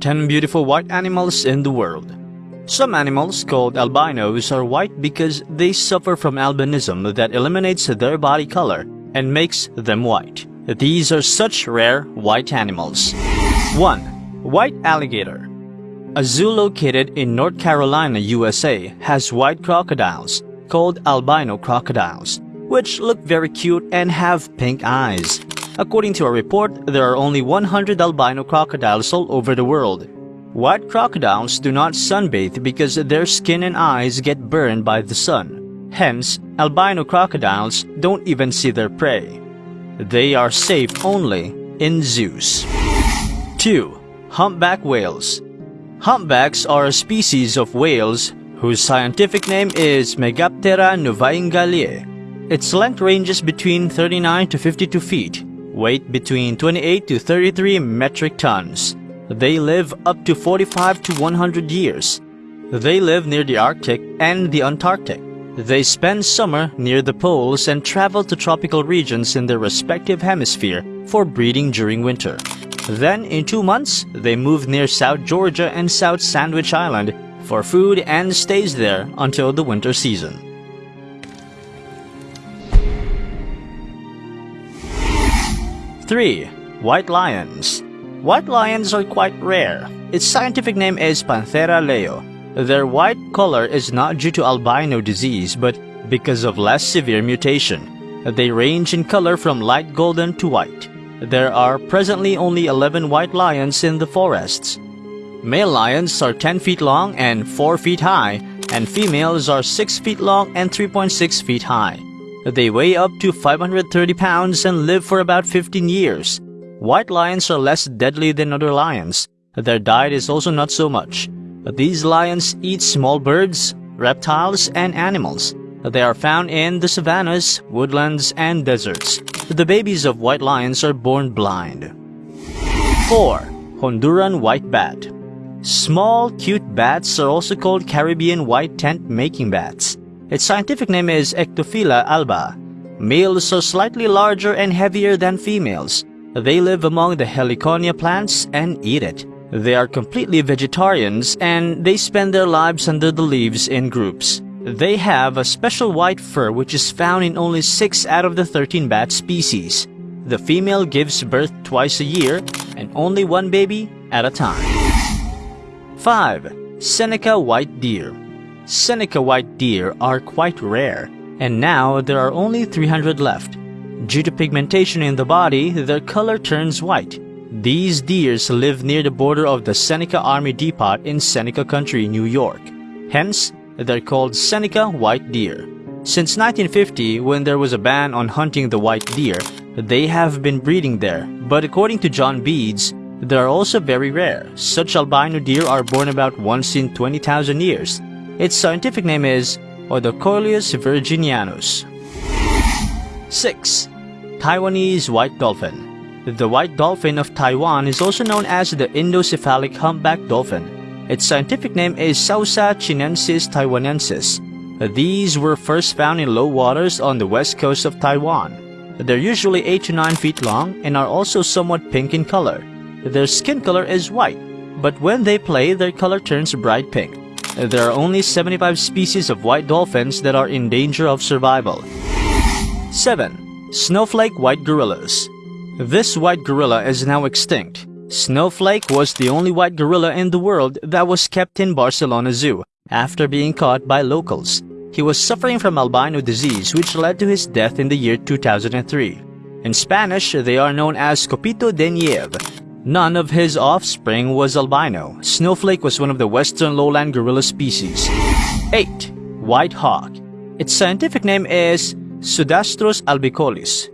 10 beautiful white animals in the world. Some animals called albinos are white because they suffer from albinism that eliminates their body color and makes them white. These are such rare white animals. 1. White alligator. A zoo located in North Carolina, USA has white crocodiles called albino crocodiles, which look very cute and have pink eyes. According to a report, there are only 100 albino crocodiles all over the world. White crocodiles do not sunbathe because their skin and eyes get burned by the sun. Hence, albino crocodiles don't even see their prey. They are safe only in zoos. 2. Humpback whales. Humpbacks are a species of whales whose scientific name is Megaptera novaeangliae. Its length ranges between 39 to 52 feet, weight between 28 to 33 metric tons. They live up to 45 to 100 years. They live near the Arctic and the Antarctic. They spend summer near the poles and travel to tropical regions in their respective hemisphere for breeding during winter. Then, in two months, they move near South Georgia and South Sandwich Island for food and stays there until the winter season. 3. White lions. White lions are quite rare. Its scientific name is Panthera leo. Their white color is not due to albino disease but because of less severe mutation. They range in color from light golden to white. There are presently only 11 white lions in the forests. Male lions are 10 feet long and 4 feet high, and females are 6 feet long and 3.6 feet high. They weigh up to 530 pounds and live for about 15 years. White lions are less deadly than other lions. Their diet is also not so much. These lions eat small birds, reptiles, and animals. They are found in the savannas, woodlands, and deserts. The babies of white lions are born blind. 4. Honduran White Bat Small, cute bats are also called Caribbean white tent-making bats. Its scientific name is Ectophylla alba. Males are slightly larger and heavier than females. They live among the heliconia plants and eat it. They are completely vegetarians and they spend their lives under the leaves in groups. They have a special white fur which is found in only 6 out of the 13 bat species. The female gives birth twice a year and only one baby at a time. 5. Seneca White Deer Seneca white deer are quite rare, and now there are only 300 left. Due to pigmentation in the body, their color turns white. These deers live near the border of the Seneca Army Depot in Seneca County, New York. Hence, they're called Seneca white deer. Since 1950, when there was a ban on hunting the white deer, they have been breeding there, but according to John Beeds, they are also very rare. Such albino deer are born about once in 20,000 years. Its scientific name is Odocoileus virginianus. 6. Taiwanese White Dolphin The white dolphin of Taiwan is also known as the Indo-Pacific humpback dolphin. Its scientific name is Sousa chinensis taiwanensis. These were first found in low waters on the west coast of Taiwan. They're usually 8 to 9 feet long and are also somewhat pink in color. Their skin color is white, but when they play, their color turns bright pink. There are only 75 species of white dolphins that are in danger of survival. 7. Snowflake White Gorillas This white gorilla is now extinct. Snowflake was the only white gorilla in the world that was kept in Barcelona Zoo after being caught by locals. He was suffering from albino disease which led to his death in the year 2003. In Spanish, they are known as Copito de Nieve, None of his offspring was albino. Snowflake was one of the western lowland gorilla species. 8. White hawk. Its scientific name is Pseudastur albicollis.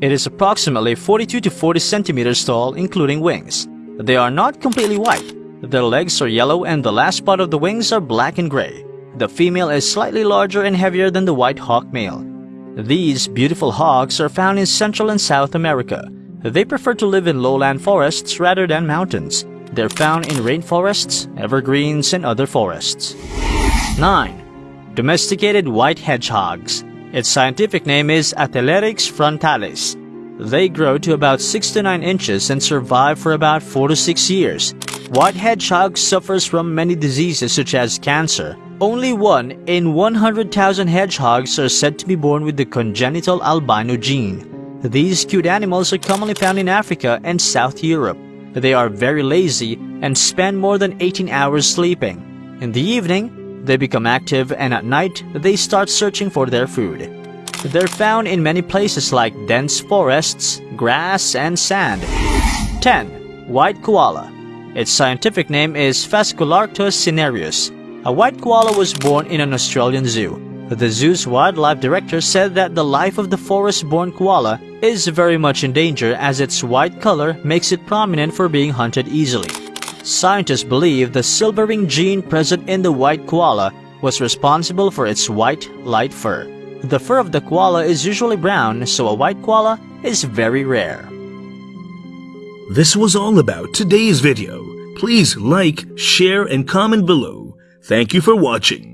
It is approximately 42 to 40 centimeters tall, including wings. They are not completely white. Their legs are yellow and the last part of the wings are black and gray. The female is slightly larger and heavier than the white hawk male. These beautiful hawks are found in Central and South America. They prefer to live in lowland forests rather than mountains. They're found in rainforests, evergreens, and other forests. 9. Domesticated white hedgehogs. Its scientific name is Atelerix frontalis. They grow to about 6 to 9 inches and survive for about 4 to 6 years. White hedgehog suffers from many diseases such as cancer. Only one in 100,000 hedgehogs are said to be born with the congenital albino gene. These cute animals are commonly found in Africa and South Europe. They are very lazy and spend more than 18 hours sleeping. In the evening, they become active and at night, they start searching for their food. They're found in many places like dense forests, grass, and sand. 10. White Koala Its scientific name is Phascolarctos cinereus. A white koala was born in an Australian zoo. The zoo's wildlife director said that the life of the forest-born koala is very much in danger as its white color makes it prominent for being hunted easily. Scientists believe the silvering gene present in the white koala was responsible for its white, light fur. The fur of the koala is usually brown, so a white koala is very rare. This was all about today's video. Please like, share, and comment below. Thank you for watching.